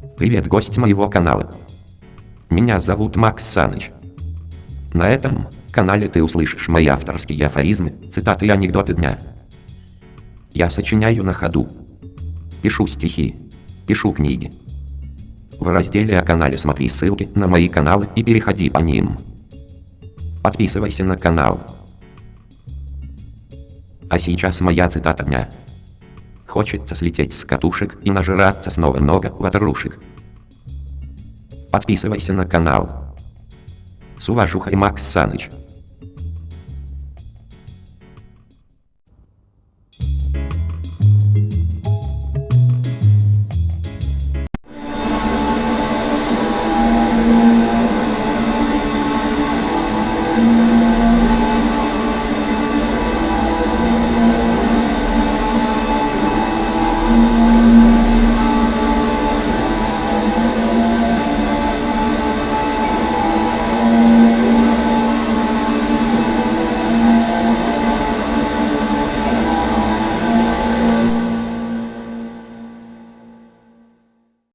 Привет, гость моего канала. Меня зовут Макс Саныч. На этом канале ты услышишь мои авторские афоризмы, цитаты и анекдоты дня. Я сочиняю на ходу. Пишу стихи. Пишу книги. В разделе о канале смотри ссылки на мои каналы и переходи по ним. Подписывайся на канал. А сейчас моя цитата дня. Хочется слететь с катушек и нажраться снова много ватрушек. Подписывайся на канал. С уважухой Макс Саныч.